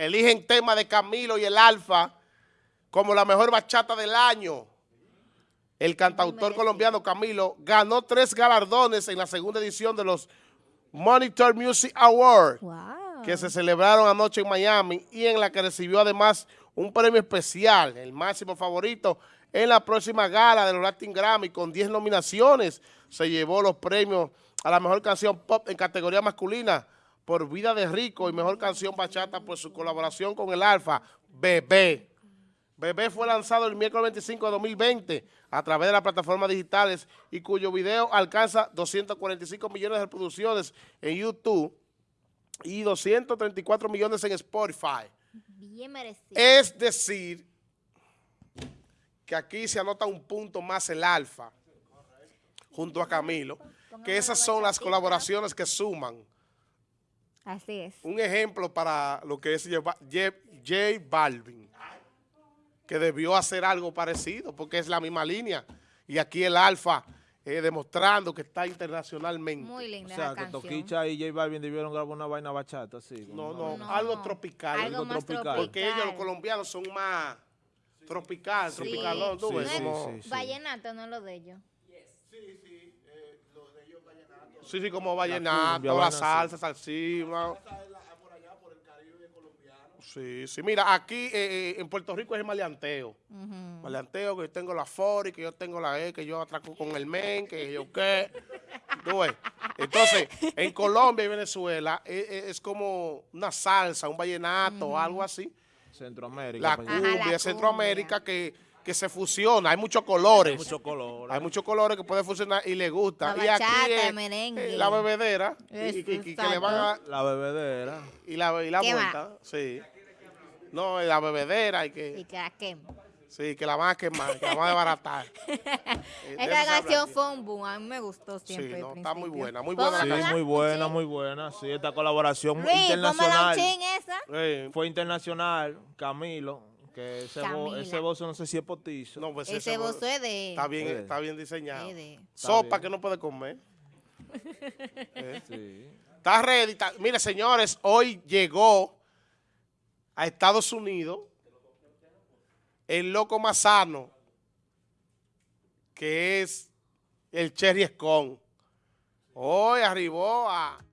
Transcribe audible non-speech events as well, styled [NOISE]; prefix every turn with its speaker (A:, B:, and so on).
A: eligen tema de Camilo y el Alfa como la mejor bachata del año. El cantautor colombiano Camilo ganó tres galardones en la segunda edición de los Monitor Music Awards, que se celebraron anoche en Miami y en la que recibió además un premio especial, el máximo favorito, en la próxima gala de los Latin Grammy con 10 nominaciones. Se llevó los premios a la mejor canción pop en categoría masculina por Vida de Rico y mejor canción bachata por su colaboración con el Alfa, Bebé. Bebé fue lanzado el miércoles 25 de 2020 a través de las plataformas digitales y cuyo video alcanza 245 millones de reproducciones en YouTube y 234 millones en Spotify. Bien merecido. Es decir, que aquí se anota un punto más el Alfa junto a Camilo, que esas son las colaboraciones que suman.
B: Así es.
A: Un ejemplo para lo que es J Balvin que debió hacer algo parecido, porque es la misma línea. Y aquí el Alfa eh, demostrando que está internacionalmente.
B: Muy linda
C: O sea, que Toquicha y J Balvin debieron grabar una vaina bachata, sí.
A: No, no, algo tropical.
B: Algo, tropical.
A: Porque ellos, los colombianos, son más tropical, sí. tropical.
B: ¿no? Sí, sí, vallenato, no lo de ellos.
A: Sí, sí, Sí, sí, como vallenato, la, salsa, salsima. Sí, sí. Mira, aquí eh, eh, en Puerto Rico es el maleanteo. Maleanteo, que yo tengo la Fori, que yo tengo la E, que yo atraco con el MEN, que yo qué. Entonces, en Colombia y Venezuela eh, es, como una salsa, un vallenato, algo así.
C: Centroamérica.
A: La cumbia, de Centroamérica que, que se fusiona. Hay muchos colores. Hay
C: muchos colores.
A: Hay muchos colores que pueden funcionar y le gusta.
B: La
A: y
B: aquí es, merengue.
A: la bebedera. Y, que le van a,
C: la bebedera.
A: Y la, y la vuelta. Sí. No, la bebedera y que...
B: Y que la quema.
A: Sí, que la van a quemar, que la van a desbaratar. [LAUGHS]
B: Esa canción fue un boom, a mí me gustó siempre.
A: Sí, no, está muy buena, muy buena.
C: Sí, muy buena, muy buena. Sí, esta colaboración Luis, internacional.
B: esa.
C: Fue internacional, Camilo, que ese, bo, ese bozo no sé si es potizo.
A: No, pues
B: ese, bozo es de...
A: Está bien, está bien diseñado. Sopa que no puede comer. [LAUGHS] ¿Eh? sí. Está ready. Mire, señores, hoy llegó a Estados Unidos, el loco más sano, que es el Cherry Scone. Hoy arribó a,